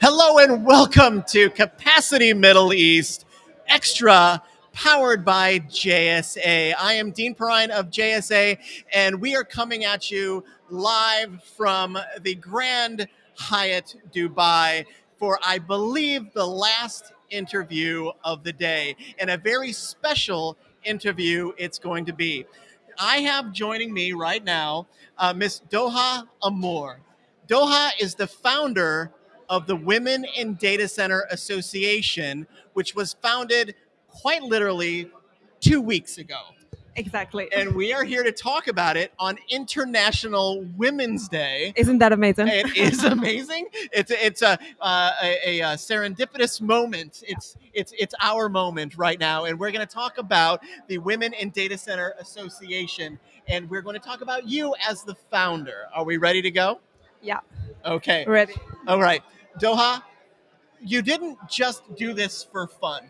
Hello and welcome to Capacity Middle East Extra, powered by JSA. I am Dean Perrine of JSA, and we are coming at you live from the Grand Hyatt Dubai for, I believe, the last interview of the day, and a very special interview it's going to be. I have joining me right now uh, Miss Doha Amour. Doha is the founder of the Women in Data Center Association, which was founded quite literally two weeks ago. Exactly. And we are here to talk about it on International Women's Day. Isn't that amazing? It is amazing. It's it's a uh, a, a, serendipitous moment. It's it's it's our moment right now, and we're going to talk about the Women in Data Center Association, and we're going to talk about you as the founder. Are we ready to go? Yeah. Okay. Ready. All right, Doha. You didn't just do this for fun,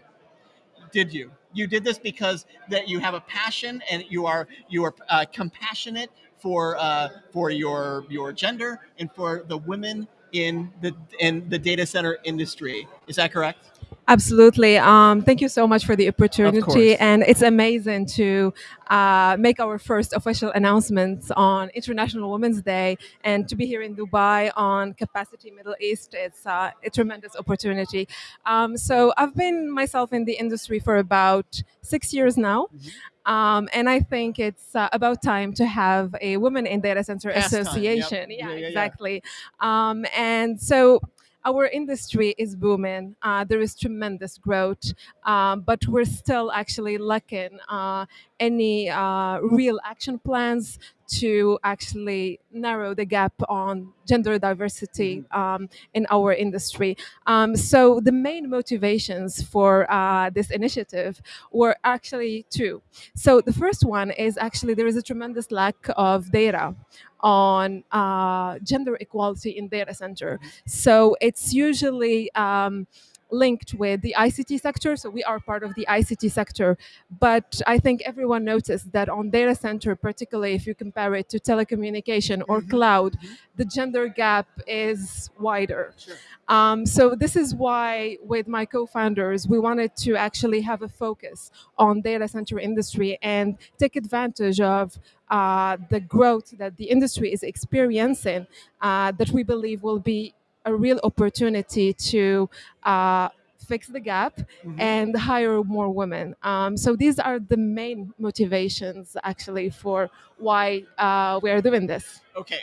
did you? You did this because that you have a passion and you are you are uh, compassionate for uh, for your your gender and for the women in the in the data center industry. Is that correct? Absolutely. Um, thank you so much for the opportunity. And it's amazing to uh, make our first official announcements on International Women's Day and to be here in Dubai on Capacity Middle East. It's uh, a tremendous opportunity. Um, so I've been myself in the industry for about six years now. Mm-hmm. Um, and I think it's uh, about time to have a Women in Data Center Past Association. Yep. Yeah, yeah, yeah, exactly. Yeah. Um, and so our industry is booming. Uh, there is tremendous growth, um, but we're still actually lacking uh, any uh, real action plans to actually narrow the gap on gender diversity mm-hmm. um, in our industry. Um, so the main motivations for uh, this initiative were actually two. So the first one is actually there is a tremendous lack of data on uh, gender equality in data center. So it's usually um, linked with the ICT sector. So we are part of the ICT sector. But I think everyone noticed that on data center, particularly if you compare it to telecommunication or mm-hmm. cloud, mm-hmm. the gender gap is wider. Sure. Um, so this is why with my co-founders, we wanted to actually have a focus on data center industry and take advantage of uh, the growth that the industry is experiencing uh, that we believe will be a real opportunity to uh, fix the gap mm-hmm. and hire more women. Um, so these are the main motivations actually for why uh, we are doing this. Okay,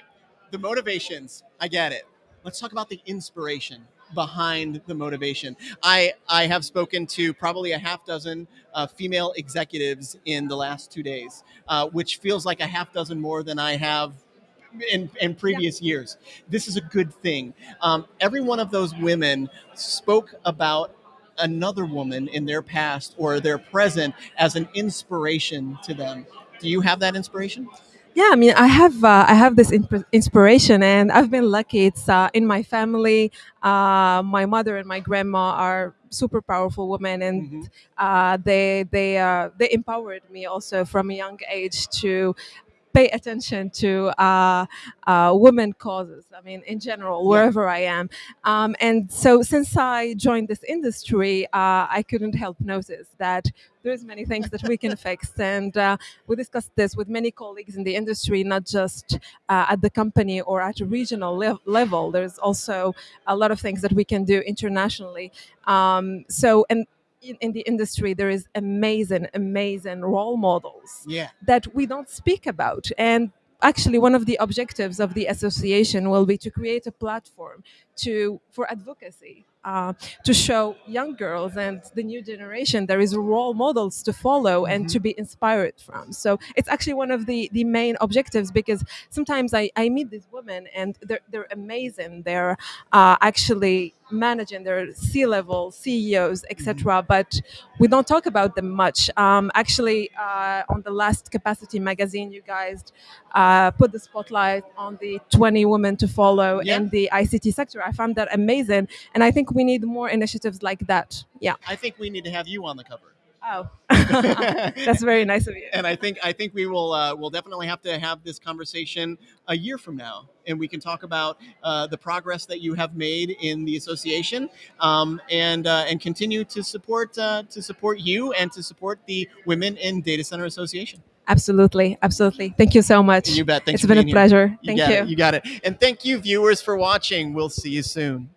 the motivations, I get it. Let's talk about the inspiration behind the motivation. I, I have spoken to probably a half dozen uh, female executives in the last two days, uh, which feels like a half dozen more than I have in, in previous yeah. years. This is a good thing. Um, every one of those women spoke about another woman in their past or their present as an inspiration to them. Do you have that inspiration? Yeah, I mean, I have uh, I have this imp- inspiration, and I've been lucky. It's uh, in my family. Uh, my mother and my grandma are super powerful women, and mm-hmm. Uh, they they uh, they empowered me also from a young age to pay attention to uh, uh, women causes. I mean, in general, wherever yeah. I am. Um, and so, since I joined this industry, uh, I couldn't help notice that there's many things that we can fix. And uh, we discussed this with many colleagues in the industry, not just uh, at the company or at a regional le- level. There's also a lot of things that we can do internationally. Um, so, and in, in, the industry there is amazing amazing role models yeah. that we don't speak about and actually one of the objectives of the association will be to create a platform to for advocacy uh, to show young girls and the new generation there is role models to follow mm-hmm. and to be inspired from so it's actually one of the the main objectives because sometimes i, I meet these women and they're, they're amazing they're uh, actually managing their C-level CEOs, etc. Mm-hmm. But we don't talk about them much. Um, actually, uh, on the last Capacity magazine, you guys uh, put the spotlight on the 20 women to follow yeah. in the ICT sector. I found that amazing, and I think we need more initiatives like that. Yeah. I think we need to have you on the cover. Oh, that's very nice of you. and I think I think we will uh, we'll definitely have to have this conversation a year from now, and we can talk about uh, the progress that you have made in the association, um, and uh, and continue to support uh, to support you and to support the Women in Data Center Association. Absolutely, absolutely. Thank you so much. You bet. Thanks It's been a pleasure. You Thank you. it. You got it. And thank you, viewers, for watching. We'll see you soon.